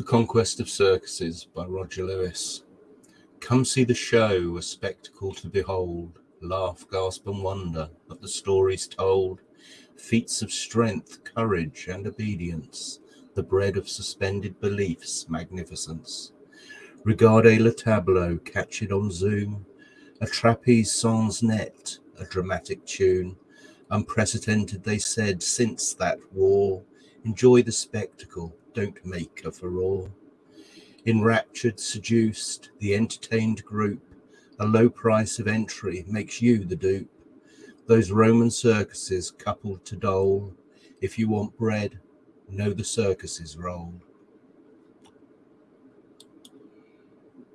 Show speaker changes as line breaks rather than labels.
The Conquest of Circuses by Roger Lewis. Come see the show, a spectacle to behold. Laugh, gasp, and wonder at the stories told. Feats of strength, courage, and obedience. The bread of suspended beliefs, magnificence. Regarde le tableau, catch it on zoom. A trapeze sans net, a dramatic tune. Unprecedented, they said, since that war. Enjoy the spectacle, don't make a furore. Enraptured, seduced, the entertained group, a low price of entry makes you the dupe. Those Roman circuses coupled to dole, if you want bread, know the circus is rolled.